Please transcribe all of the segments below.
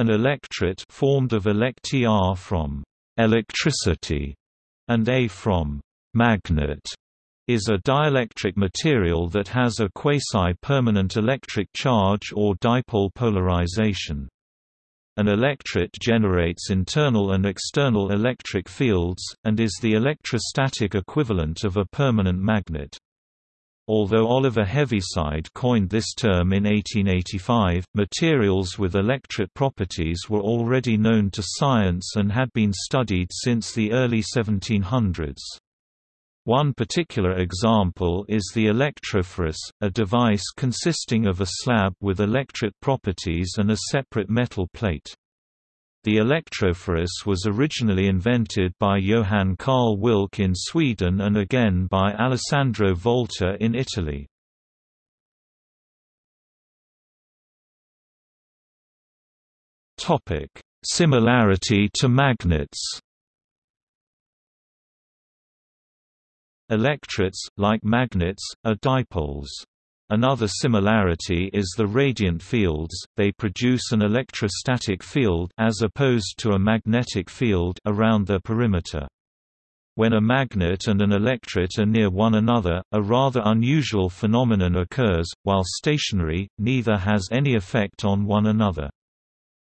An electret formed of elect from electricity and A from magnet is a dielectric material that has a quasi-permanent electric charge or dipole polarization. An electret generates internal and external electric fields, and is the electrostatic equivalent of a permanent magnet. Although Oliver Heaviside coined this term in 1885, materials with electret properties were already known to science and had been studied since the early 1700s. One particular example is the electrophorus, a device consisting of a slab with electret properties and a separate metal plate. The electrophorus was originally invented by Johan Carl Wilcke in Sweden and again by Alessandro Volta in Italy. Similarity to magnets Electrets, like magnets, are dipoles. Another similarity is the radiant fields, they produce an electrostatic field as opposed to a magnetic field around their perimeter. When a magnet and an electret are near one another, a rather unusual phenomenon occurs, while stationary, neither has any effect on one another.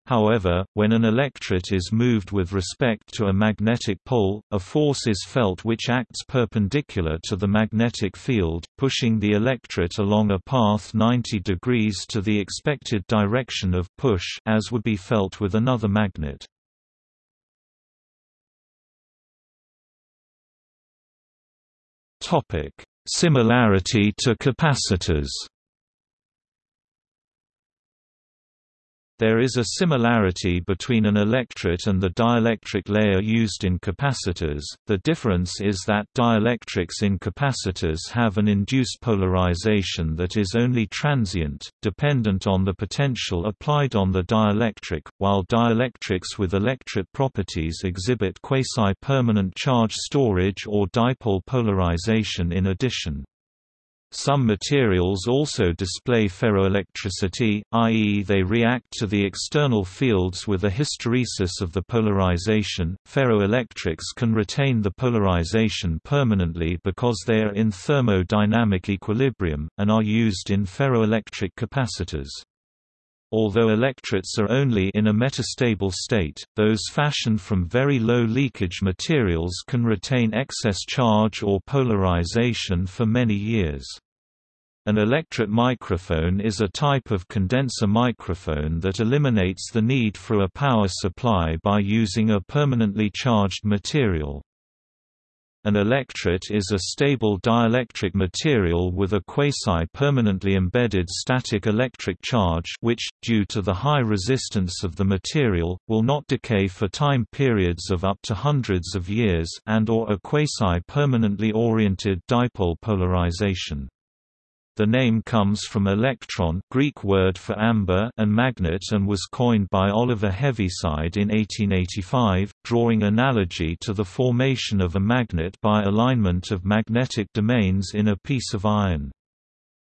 However, when an electret is moved with respect to a magnetic pole, a force is felt which acts perpendicular to the magnetic field, pushing the electret along a path 90 degrees to the expected direction of push as would be felt with another magnet. Similarity to capacitors There is a similarity between an electret and the dielectric layer used in capacitors, the difference is that dielectrics in capacitors have an induced polarization that is only transient, dependent on the potential applied on the dielectric, while dielectrics with electret properties exhibit quasi-permanent charge storage or dipole polarization in addition. Some materials also display ferroelectricity, i.e. they react to the external fields with a hysteresis of the polarization. Ferroelectrics can retain the polarization permanently because they are in thermodynamic equilibrium, and are used in ferroelectric capacitors. Although electrets are only in a metastable state, those fashioned from very low leakage materials can retain excess charge or polarization for many years. An electret microphone is a type of condenser microphone that eliminates the need for a power supply by using a permanently charged material. An electret is a stable dielectric material with a quasi-permanently embedded static electric charge which, due to the high resistance of the material, will not decay for time periods of up to hundreds of years and or a quasi-permanently oriented dipole polarization. The name comes from electron Greek word for amber and magnet and was coined by Oliver Heaviside in 1885, drawing analogy to the formation of a magnet by alignment of magnetic domains in a piece of iron.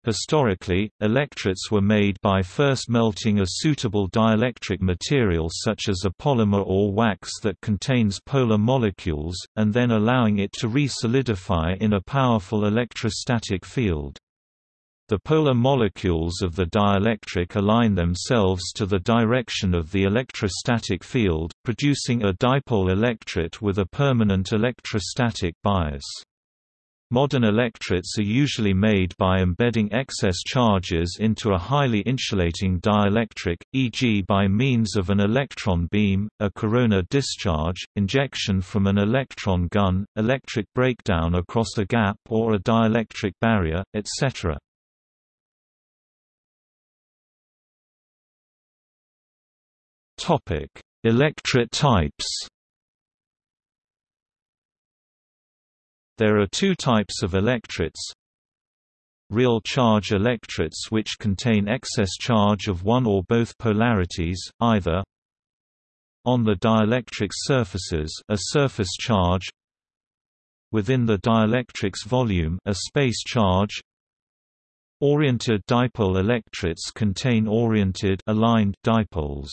Historically, electrets were made by first melting a suitable dielectric material such as a polymer or wax that contains polar molecules, and then allowing it to re-solidify in a powerful electrostatic field. The polar molecules of the dielectric align themselves to the direction of the electrostatic field, producing a dipole electret with a permanent electrostatic bias. Modern electrets are usually made by embedding excess charges into a highly insulating dielectric, e.g. by means of an electron beam, a corona discharge, injection from an electron gun, electric breakdown across a gap or a dielectric barrier, etc. Topic: Electret types. There are two types of electrets. Real charge electrets which contain excess charge of one or both polarities, either on the dielectric surfaces a surface charge within the dielectric's volume a space charge Oriented dipole electrets contain oriented aligned dipoles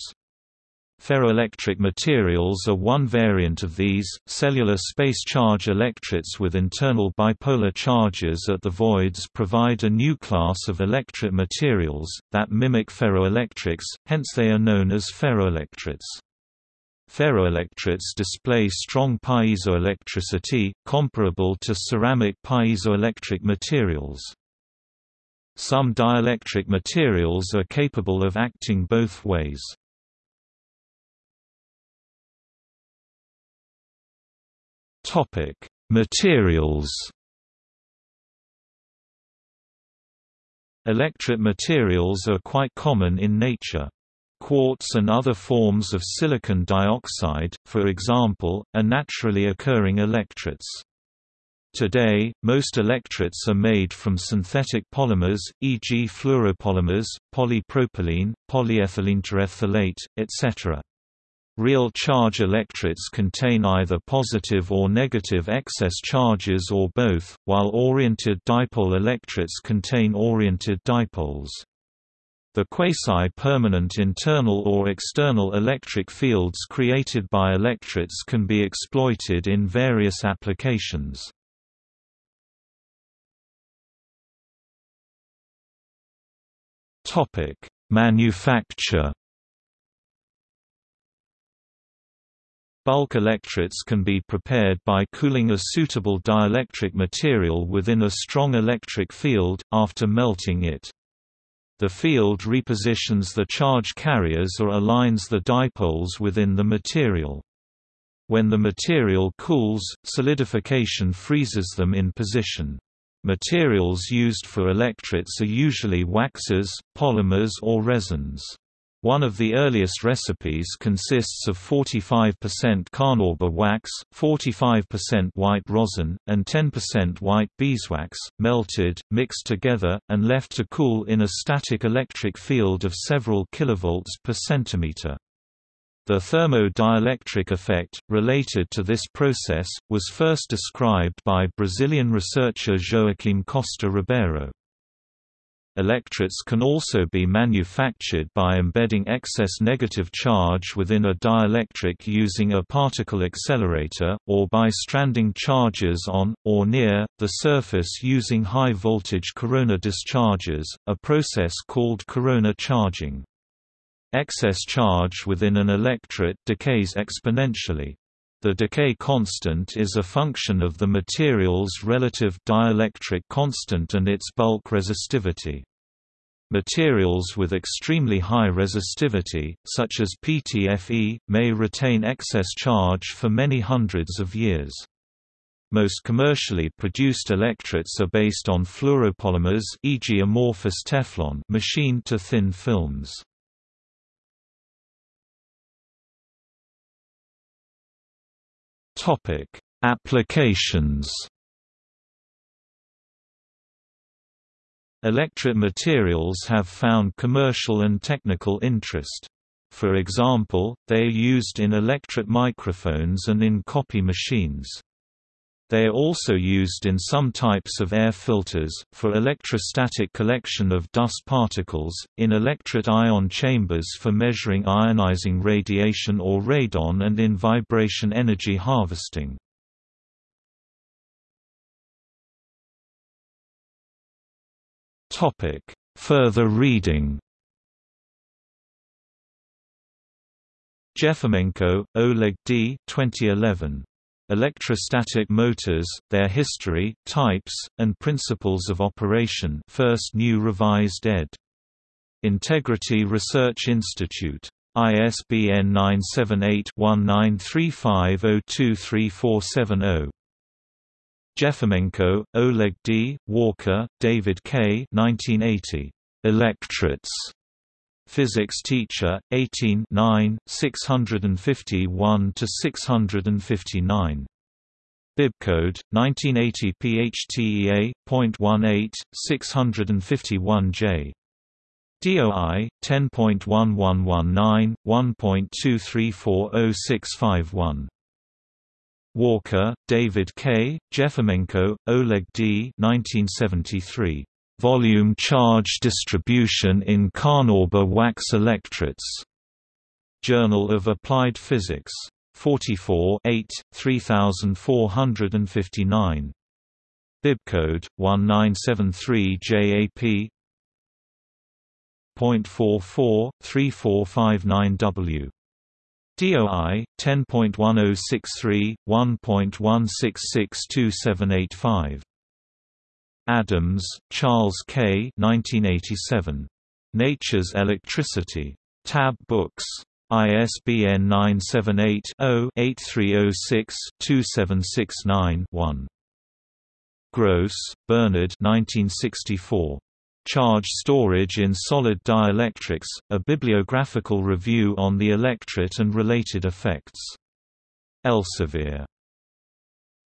Ferroelectric materials are one variant of these, cellular space charge electrets with internal bipolar charges at the voids provide a new class of electret materials, that mimic ferroelectrics, hence they are known as ferroelectrets. Ferroelectrets display strong piezoelectricity, comparable to ceramic piezoelectric materials. Some dielectric materials are capable of acting both ways. Topic: Materials. Electret materials are quite common in nature. Quartz and other forms of silicon dioxide, for example, are naturally occurring electrets. Today, most electrets are made from synthetic polymers, e.g. fluoropolymers, polypropylene, polyethylene terephthalate, etc. Real charge electrets contain either positive or negative excess charges or both, while oriented dipole electrets contain oriented dipoles. The quasi-permanent internal or external electric fields created by electrets can be exploited in various applications. Manufacture Bulk electrets can be prepared by cooling a suitable dielectric material within a strong electric field, after melting it. The field repositions the charge carriers or aligns the dipoles within the material. When the material cools, solidification freezes them in position. Materials used for electrets are usually waxes, polymers or resins. One of the earliest recipes consists of 45% carnauba wax, 45% white rosin, and 10% white beeswax, melted, mixed together, and left to cool in a static electric field of several kilovolts per centimeter. The thermo-dielectric effect, related to this process, was first described by Brazilian researcher Joaquim Costa Ribeiro. Electrets can also be manufactured by embedding excess negative charge within a dielectric using a particle accelerator, or by stranding charges on, or near, the surface using high-voltage corona discharges, a process called corona charging. Excess charge within an electret decays exponentially. The decay constant is a function of the material's relative dielectric constant and its bulk resistivity. Materials with extremely high resistivity, such as PTFE, may retain excess charge for many hundreds of years. Most commercially produced electrets are based on fluoropolymers e.g. amorphous Teflon machined to thin films. Topic: Applications. Electret materials have found commercial and technical interest. For example, they are used in electret microphones and in copy machines. They are also used in some types of air filters, for electrostatic collection of dust particles, in electret ion chambers for measuring ionizing radiation or radon and in vibration energy harvesting. Further reading Jefimenko, Oleg D. 2011. Electrostatic motors, their history, types, and principles of operation first new revised ed. Integrity Research Institute. ISBN 978-1935023470. Jefimenko, Oleg D., Walker, David K. 1980. Electrets physics teacher, 18 651–659. Bibcode 1980 PHTEA.18 651J DOI 10.1119 1.2340651 Walker, David K., Jefimenko, Oleg D. 1973. Volume charge distribution in Carnauba wax electrets. Journal of Applied Physics. 44 8, 3459. Bibcode 1973 JAP. .44 3459W. DOI 10.1063 1.1662785. Adams, Charles K. 1987. Nature's Electricity. Tab Books. ISBN 978-0-8306-2769-1. Gross, Bernard 1964. Charge Storage in Solid Dielectrics, a bibliographical review on the electret and related effects. Elsevier.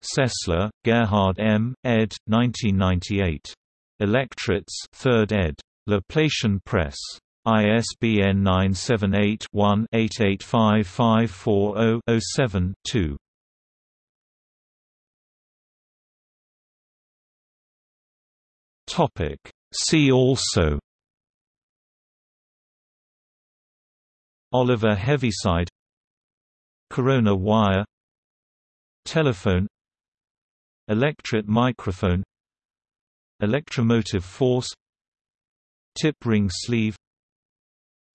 Sessler, Gerhard M., ed. 1998. Electrets 3rd ed. Laplacian Press. ISBN 978-1-885540-07-2. See also Oliver Heaviside Corona wire Telephone Electret microphone Electromotive force Tip ring sleeve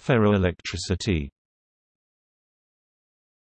Ferroelectricity